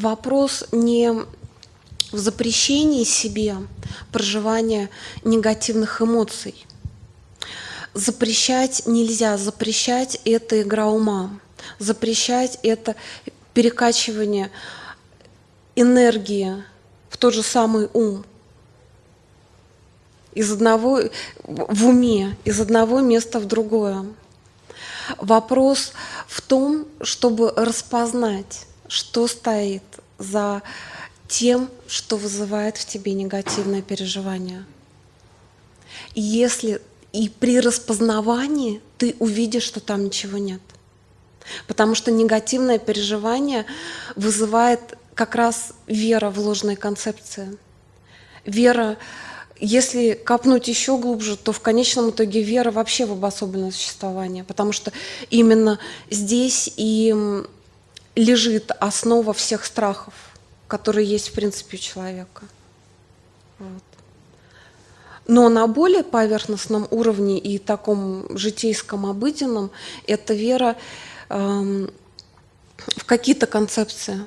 Вопрос не в запрещении себе проживания негативных эмоций. Запрещать нельзя. Запрещать – это игра ума. Запрещать – это перекачивание энергии в тот же самый ум. Из одного в уме, из одного места в другое. Вопрос в том, чтобы распознать, что стоит за тем, что вызывает в тебе негативное переживание. Если и при распознавании ты увидишь, что там ничего нет. Потому что негативное переживание вызывает как раз вера в ложные концепции. Вера, если копнуть еще глубже, то в конечном итоге вера вообще в обособленное существование, потому что именно здесь и лежит основа всех страхов, которые есть в принципе у человека. Вот. Но на более поверхностном уровне и таком житейском, обыденном, это вера э, в какие-то концепции,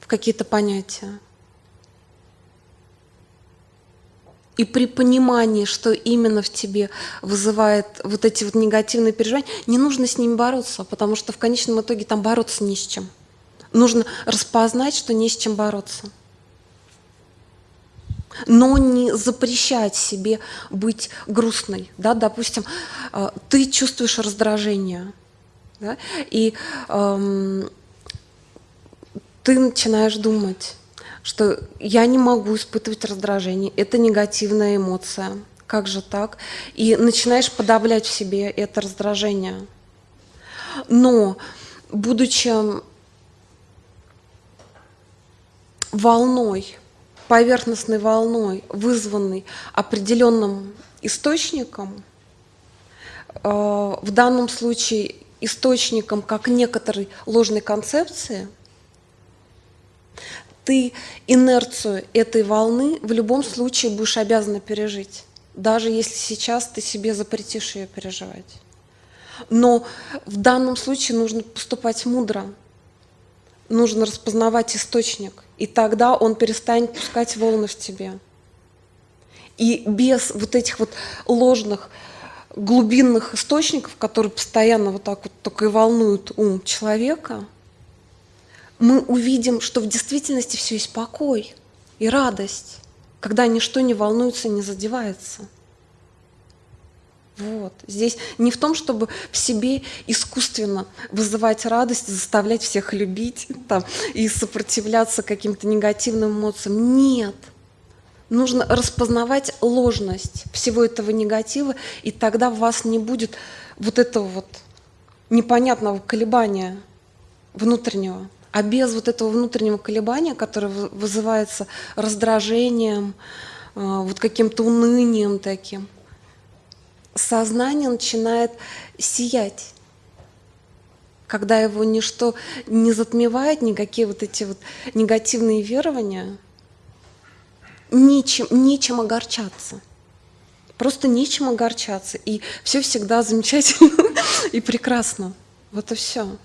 в какие-то понятия. И при понимании, что именно в тебе вызывает вот эти вот негативные переживания, не нужно с ними бороться, потому что в конечном итоге там бороться не с чем. Нужно распознать, что не с чем бороться. Но не запрещать себе быть грустной. Да? Допустим, э, ты чувствуешь раздражение, да? и эм, ты начинаешь думать, что я не могу испытывать раздражение, это негативная эмоция, как же так? И начинаешь подавлять в себе это раздражение. Но, будучи волной, поверхностной волной, вызванной определенным источником, э, в данном случае источником как некоторой ложной концепции, ты инерцию этой волны в любом случае будешь обязана пережить, даже если сейчас ты себе запретишь ее переживать. Но в данном случае нужно поступать мудро, нужно распознавать источник, и тогда он перестанет пускать волны в тебе. И без вот этих вот ложных глубинных источников, которые постоянно вот так вот только и волнуют ум человека, мы увидим, что в действительности все есть покой и радость, когда ничто не волнуется, не задевается. Вот. Здесь не в том, чтобы в себе искусственно вызывать радость, заставлять всех любить там, и сопротивляться каким-то негативным эмоциям. Нет. Нужно распознавать ложность всего этого негатива, и тогда у вас не будет вот этого вот непонятного колебания внутреннего. А без вот этого внутреннего колебания, которое вызывается раздражением, э, вот каким-то унынием таким – сознание начинает сиять, когда его ничто не затмевает, никакие вот эти вот негативные верования, нечем, нечем огорчаться. Просто нечем огорчаться. И все всегда замечательно и прекрасно. Вот и все.